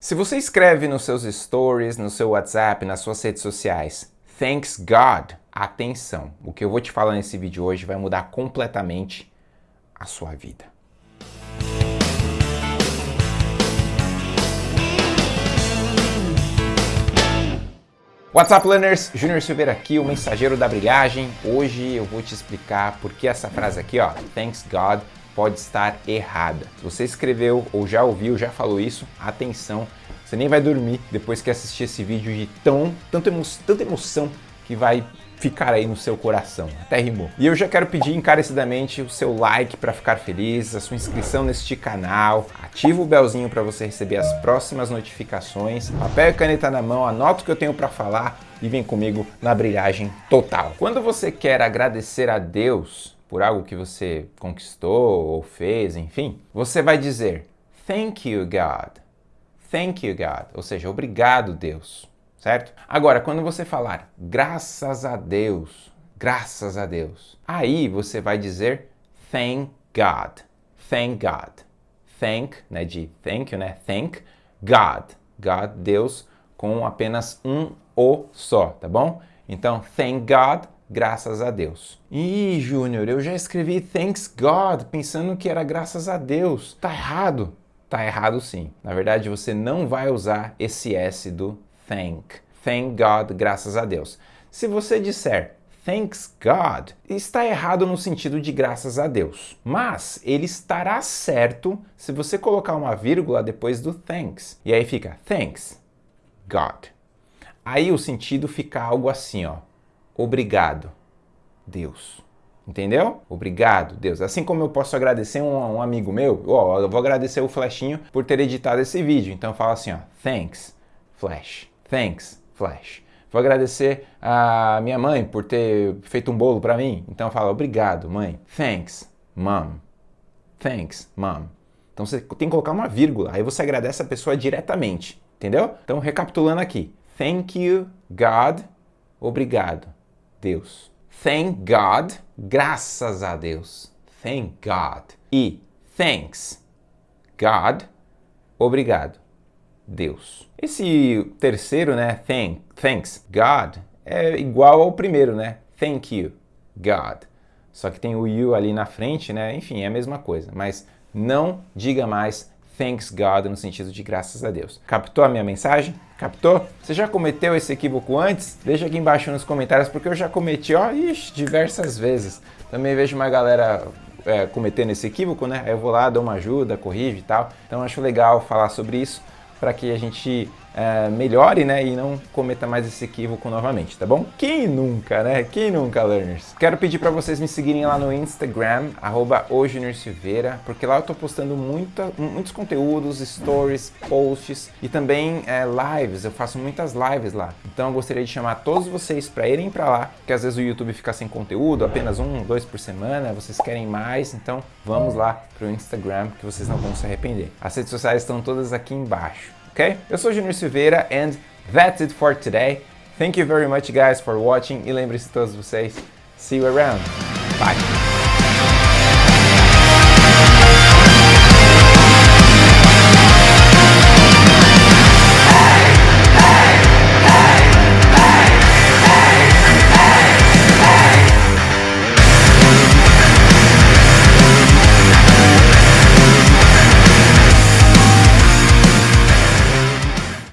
Se você escreve nos seus stories, no seu WhatsApp, nas suas redes sociais, Thanks God, atenção, o que eu vou te falar nesse vídeo hoje vai mudar completamente a sua vida. What's up, learners? Júnior Silveira aqui, o mensageiro da brilhagem. Hoje eu vou te explicar por que essa frase aqui, ó, Thanks God, pode estar errada. Se você escreveu ou já ouviu, já falou isso, atenção, você nem vai dormir depois que assistir esse vídeo de tão, tanta, emo tanta emoção que vai ficar aí no seu coração. Até rimou. E eu já quero pedir encarecidamente o seu like para ficar feliz, a sua inscrição neste canal, ativa o belzinho para você receber as próximas notificações, papel e caneta na mão, anota o que eu tenho para falar e vem comigo na brilhagem total. Quando você quer agradecer a Deus por algo que você conquistou ou fez, enfim, você vai dizer Thank you, God. Thank you, God. Ou seja, obrigado, Deus. Certo? Agora, quando você falar graças a Deus, graças a Deus, aí você vai dizer thank God. Thank God. Thank, né, de thank you, né? Thank God. God, Deus, com apenas um O só, tá bom? Então, thank God, graças a Deus. Ih, Júnior, eu já escrevi thanks God pensando que era graças a Deus. Tá errado. Tá errado sim. Na verdade, você não vai usar esse S do thank. Thank God, graças a Deus. Se você disser thanks God, está errado no sentido de graças a Deus. Mas ele estará certo se você colocar uma vírgula depois do thanks. E aí fica thanks God. Aí o sentido fica algo assim, ó. Obrigado, Deus. Entendeu? Obrigado, Deus. Assim como eu posso agradecer um, um amigo meu, ó, eu vou agradecer o Flashinho por ter editado esse vídeo. Então eu falo assim, ó, thanks, Flash. Thanks, Flash. Vou agradecer a minha mãe por ter feito um bolo para mim. Então eu falo, obrigado, mãe. Thanks, mom. Thanks, mom. Então você tem que colocar uma vírgula, aí você agradece a pessoa diretamente, entendeu? Então recapitulando aqui. Thank you, God. Obrigado. Deus. Thank God, graças a Deus. Thank God. E thanks, God, obrigado, Deus. Esse terceiro, né, thank, thanks, God, é igual ao primeiro, né, thank you, God. Só que tem o you ali na frente, né, enfim, é a mesma coisa. Mas não diga mais thanks God no sentido de graças a Deus. Captou a minha mensagem? Captou? Você já cometeu esse equívoco antes? Deixa aqui embaixo nos comentários, porque eu já cometi, ó, ixi, diversas vezes. Também vejo uma galera é, cometendo esse equívoco, né? Aí eu vou lá, dou uma ajuda, corrijo e tal. Então acho legal falar sobre isso para que a gente é, melhore né, e não cometa mais esse equívoco novamente, tá bom? Quem nunca, né? Quem nunca, learners? Quero pedir para vocês me seguirem lá no Instagram, arroba Silveira, porque lá eu tô postando muita, muitos conteúdos, stories, posts e também é, lives, eu faço muitas lives lá. Então eu gostaria de chamar todos vocês para irem para lá, porque às vezes o YouTube fica sem conteúdo, apenas um, dois por semana, vocês querem mais, então vamos lá pro Instagram que vocês não vão se arrepender. As redes sociais estão todas aqui embaixo ok? Eu sou Junior Silveira and that's it for today. Thank you very much guys for watching e lembre-se todos vocês, see you around. Bye!